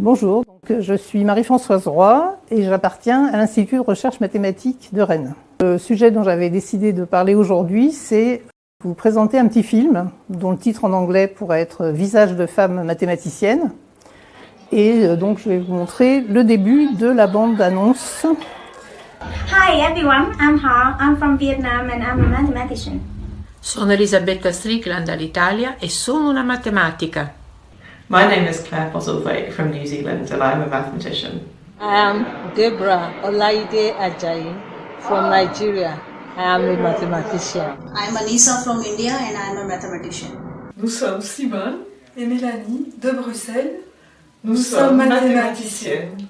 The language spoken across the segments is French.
Bonjour, donc, je suis Marie-Françoise Roy et j'appartiens à l'Institut de recherche mathématique de Rennes. Le sujet dont j'avais décidé de parler aujourd'hui, c'est vous présenter un petit film dont le titre en anglais pourrait être « Visage de femme mathématicienne ». Et euh, donc je vais vous montrer le début de la bande-annonce. Hi everyone, I'm Ha. I'm from Vietnam and I'm a mathematician. Sono Elisabetta Strickland dall'Italia e sono una matematica. My name is Claire Postlethwaite from New Zealand and I'm a mathematician. I am Deborah Olaide Ajayi from Nigeria. I am a mathematician. I'm Anissa from India and I'm a mathematician. Nous sommes Simone et Mélanie de Bruxelles. Nous, sommes mathématiciennes.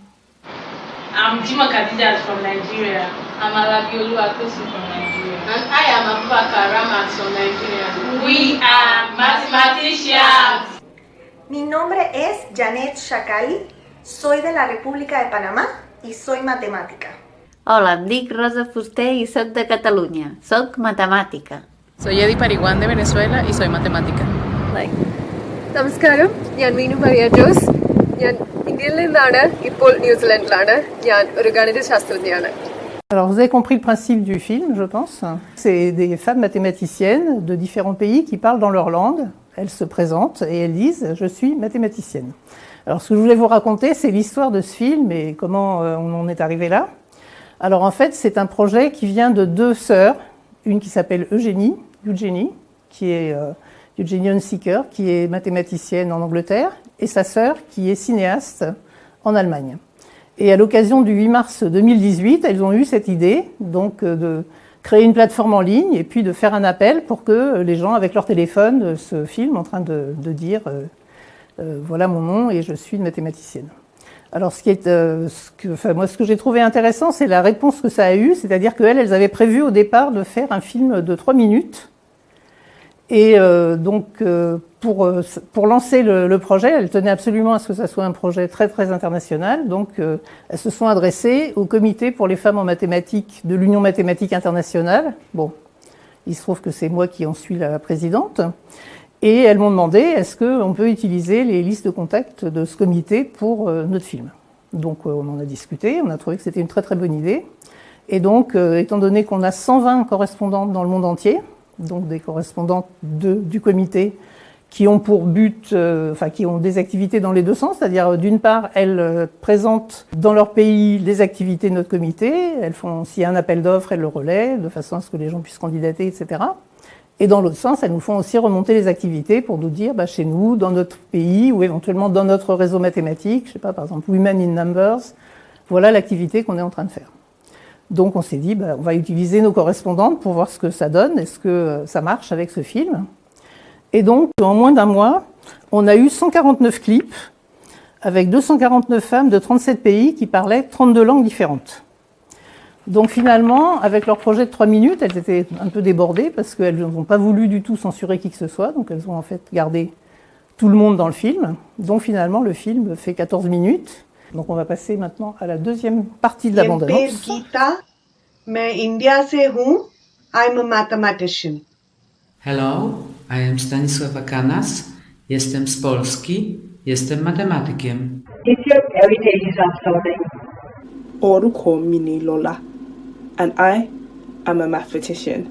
I'm Jima Khadija from Nigeria. I'm Alabiolu Akosi from Nigeria. And I am Abubakar Ramat from Nigeria. We are mathematicians. Mi nombre es Janet Shakali, soy de la República de Panamá y soy matemática. Hola, em dic Rosa Fuster i soc de Catalunya. Soc matemàtica. Soy Eddie Pariguan de Venezuela y soy matemática. Like. നമസ്കാരം ഞാൻ മീനു മറിയ ജോസ് ഞാൻ ഇന്ത്യയിൽ നിന്നാണ് ഇപ്പോൾ ന്യൂസിലൻഡിലാണ് ഞാൻ ഒരു ഗണിതശാസ്ത്രജ്ഞയാണ് Alors vous avez compris le principe du film, je pense. C'est des femmes mathématiciennes de différents pays qui parlent dans leur langue. elles se présentent et elles disent « je suis mathématicienne ». Alors ce que je voulais vous raconter, c'est l'histoire de ce film et comment euh, on en est arrivé là. Alors en fait, c'est un projet qui vient de deux sœurs, une qui s'appelle Eugénie, Eugénie, qui est euh, Eugénie qui est mathématicienne en Angleterre, et sa sœur, qui est cinéaste en Allemagne. Et à l'occasion du 8 mars 2018, elles ont eu cette idée donc euh, de créer une plateforme en ligne et puis de faire un appel pour que les gens, avec leur téléphone, se filment en train de, dire euh, euh, voilà mon nom et je suis une mathématicienne ». Alors, ce qui est, euh, ce que, moi, ce que j'ai trouvé intéressant, c'est la réponse que ça a eu, c'est-à-dire qu'elles, elles avaient prévu au départ de faire un film de trois minutes. Et euh, donc, euh, pour, euh, pour lancer le, le, projet, elles tenaient absolument à ce que ça soit un projet très, très international. Donc, euh, elles se sont adressées au comité pour les femmes en mathématiques de l'Union mathématique internationale. Bon, il se trouve que c'est moi qui en suis la présidente. Et elles m'ont demandé, est-ce qu'on peut utiliser les listes de contacts de ce comité pour euh, notre film? Donc euh, on en a discuté, on a trouvé que c'était une très très bonne idée. Et donc, étant donné qu'on a 120 correspondantes dans le monde entier, donc des correspondantes du comité, qui ont pour but, euh, enfin qui ont des activités dans les deux sens, c'est-à-dire d'une part, elles euh, présentent dans leur pays les activités de notre comité, elles font, s'il y a un appel d'offres, elles le relaient, de façon à ce que les gens puissent candidater, etc. Et dans l'autre sens, elles nous font aussi remonter les activités pour nous dire, bah, chez nous, dans notre pays, ou éventuellement dans notre réseau mathématique, je sais pas, par exemple, Women in Numbers, voilà l'activité qu'on est en train de faire. Donc on s'est dit, bah, on va utiliser nos correspondantes pour voir ce que ça donne, est-ce que ça marche avec ce film. Et donc, en moins d'un mois, on a eu 149 clips avec 249 femmes de 37 pays qui parlaient 32 langues différentes. Donc finalement, avec leur projet de 3 minutes, elles étaient un peu débordées parce qu'elles n'ont pas voulu du tout censurer qui que ce soit, donc elles ont en fait gardé tout le monde dans le film. Donc finalement, le film fait 14 minutes. Donc on va passer maintenant à la deuxième partie de la bande-annonce. I'm a mathematician. Hello, I am Stanisława Kanas. Jestem z Polski. Jestem matematykiem. Teacher, every day is uploading. Oruko Mini Lola. And I am a mathematician.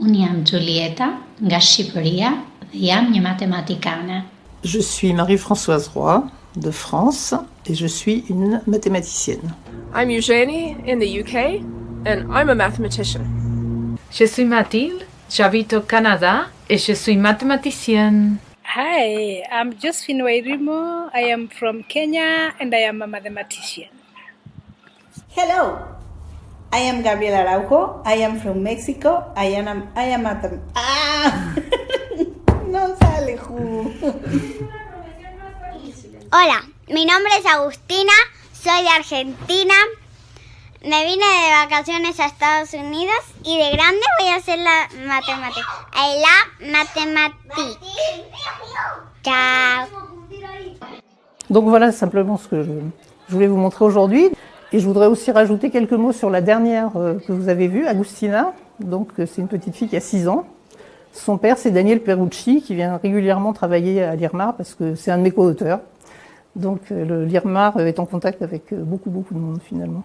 Unë jam Julieta, nga Shqipëria, dhe jam një matematikane. Je suis Marie-Françoise Roy, de France et je suis une mathématicienne. I'm Eugenie in the UK and I'm a mathematician. Je suis Mathilde, j'habite au Canada et je suis mathématicienne. Hi, I'm Josephine Wairimo. I am from Kenya and I am a mathematician. Hello, I am Gabriela Araujo. I am from Mexico. I am I am a ah Hola, mi nombre es Agustina. Soy de Argentina. Me vine de vacaciones a Estados Unidos y de grande voy a hacer la matemática. I love mathématiques. Ciao. Donc voilà simplement ce que je, je voulais vous montrer aujourd'hui. Et je voudrais aussi rajouter quelques mots sur la dernière euh, que vous avez vue, Agustina. Donc c'est une petite fille qui a 6 ans. Son père, c'est Daniel Perucci, qui vient régulièrement travailler à l'IRMA parce que c'est un de mes co-auteurs. Donc le l'IRMAR est en contact avec beaucoup, beaucoup de monde finalement.